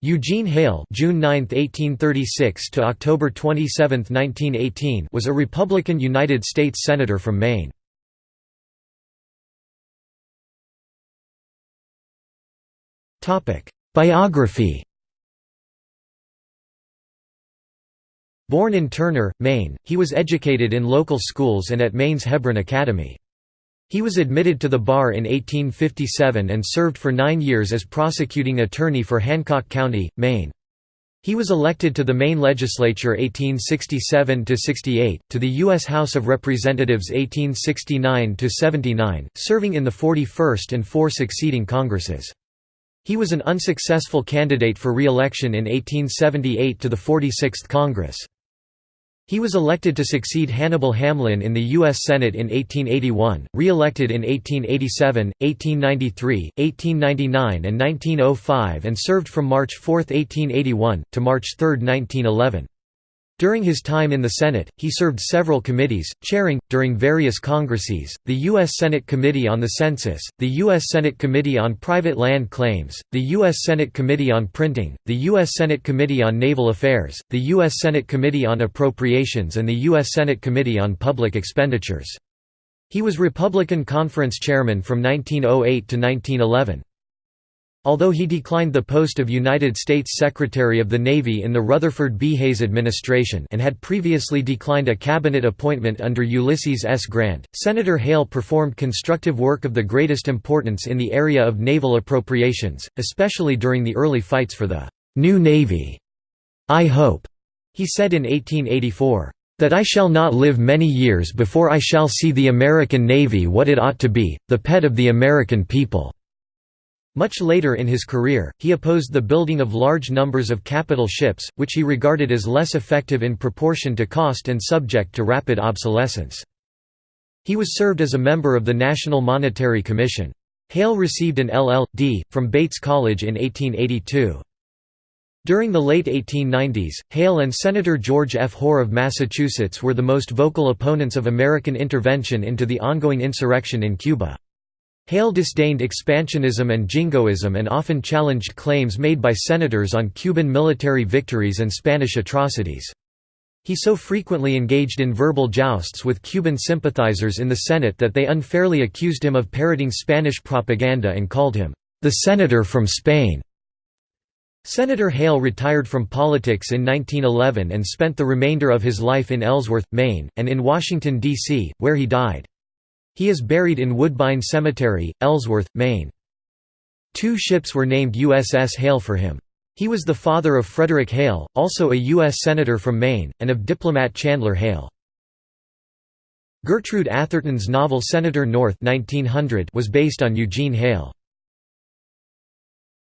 Eugene Hale June 9, 1836 to October 27, 1918 was a Republican United States Senator from Maine. Biography Born in Turner, Maine, he was educated in local schools and at Maine's Hebron Academy. He was admitted to the bar in 1857 and served for nine years as prosecuting attorney for Hancock County, Maine. He was elected to the Maine legislature 1867–68, to the U.S. House of Representatives 1869–79, serving in the 41st and four succeeding Congresses. He was an unsuccessful candidate for re-election in 1878 to the 46th Congress. He was elected to succeed Hannibal Hamlin in the U.S. Senate in 1881, re-elected in 1887, 1893, 1899 and 1905 and served from March 4, 1881, to March 3, 1911. During his time in the Senate, he served several committees, chairing, during various congresses, the U.S. Senate Committee on the Census, the U.S. Senate Committee on Private Land Claims, the U.S. Senate Committee on Printing, the U.S. Senate Committee on Naval Affairs, the U.S. Senate Committee on Appropriations and the U.S. Senate Committee on Public Expenditures. He was Republican Conference Chairman from 1908 to 1911. Although he declined the post of United States Secretary of the Navy in the Rutherford B. Hayes administration and had previously declined a cabinet appointment under Ulysses S. Grant, Senator Hale performed constructive work of the greatest importance in the area of naval appropriations, especially during the early fights for the «New Navy». I hope, he said in 1884, that I shall not live many years before I shall see the American Navy what it ought to be, the pet of the American people." Much later in his career, he opposed the building of large numbers of capital ships, which he regarded as less effective in proportion to cost and subject to rapid obsolescence. He was served as a member of the National Monetary Commission. Hale received an LL.D. from Bates College in 1882. During the late 1890s, Hale and Senator George F. Hoar of Massachusetts were the most vocal opponents of American intervention into the ongoing insurrection in Cuba. Hale disdained expansionism and jingoism and often challenged claims made by senators on Cuban military victories and Spanish atrocities. He so frequently engaged in verbal jousts with Cuban sympathizers in the Senate that they unfairly accused him of parroting Spanish propaganda and called him, "...the senator from Spain." Senator Hale retired from politics in 1911 and spent the remainder of his life in Ellsworth, Maine, and in Washington, D.C., where he died. He is buried in Woodbine Cemetery, Ellsworth, Maine. Two ships were named USS Hale for him. He was the father of Frederick Hale, also a U.S. Senator from Maine, and of diplomat Chandler Hale. Gertrude Atherton's novel Senator North 1900 was based on Eugene Hale.